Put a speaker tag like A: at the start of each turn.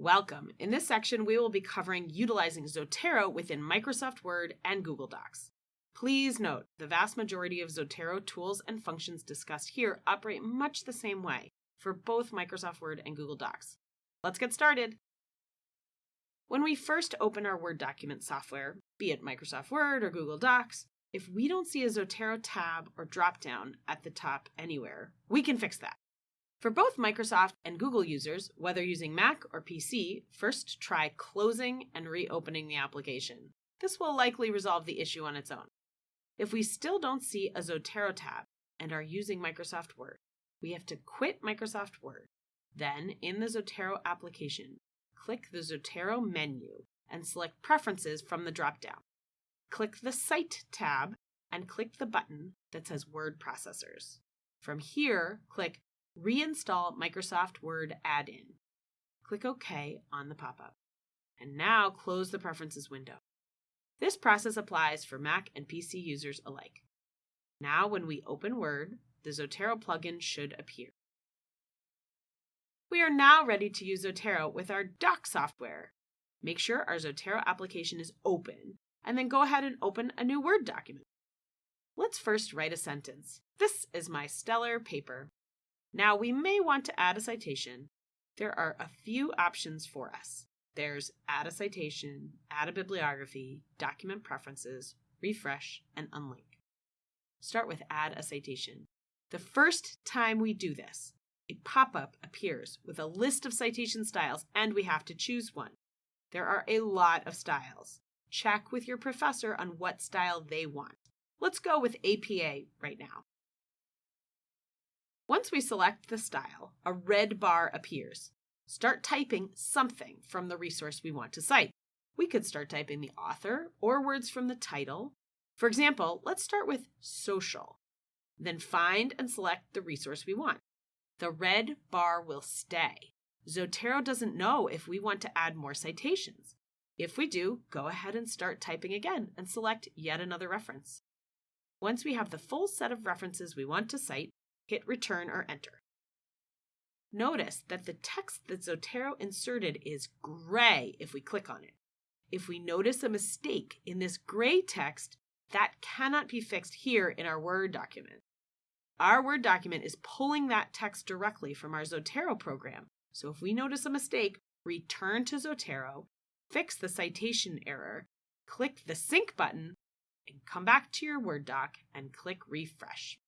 A: Welcome. In this section, we will be covering utilizing Zotero within Microsoft Word and Google Docs. Please note, the vast majority of Zotero tools and functions discussed here operate much the same way for both Microsoft Word and Google Docs. Let's get started. When we first open our Word document software, be it Microsoft Word or Google Docs, if we don't see a Zotero tab or dropdown at the top anywhere, we can fix that. For both Microsoft and Google users, whether using Mac or PC, first try closing and reopening the application. This will likely resolve the issue on its own. If we still don't see a Zotero tab and are using Microsoft Word, we have to quit Microsoft Word. Then, in the Zotero application, click the Zotero menu and select Preferences from the dropdown. Click the Cite tab and click the button that says Word Processors. From here, click Reinstall Microsoft Word add-in. Click OK on the pop-up. And now close the Preferences window. This process applies for Mac and PC users alike. Now when we open Word, the Zotero plugin should appear. We are now ready to use Zotero with our Doc software. Make sure our Zotero application is open, and then go ahead and open a new Word document. Let's first write a sentence. This is my stellar paper. Now we may want to add a citation. There are a few options for us. There's add a citation, add a bibliography, document preferences, refresh, and unlink. Start with add a citation. The first time we do this, a pop-up appears with a list of citation styles and we have to choose one. There are a lot of styles. Check with your professor on what style they want. Let's go with APA right now. Once we select the style, a red bar appears. Start typing something from the resource we want to cite. We could start typing the author or words from the title. For example, let's start with social. Then find and select the resource we want. The red bar will stay. Zotero doesn't know if we want to add more citations. If we do, go ahead and start typing again and select yet another reference. Once we have the full set of references we want to cite, hit return or enter. Notice that the text that Zotero inserted is gray if we click on it. If we notice a mistake in this gray text, that cannot be fixed here in our Word document. Our Word document is pulling that text directly from our Zotero program. So if we notice a mistake, return to Zotero, fix the citation error, click the sync button, and come back to your Word doc and click refresh.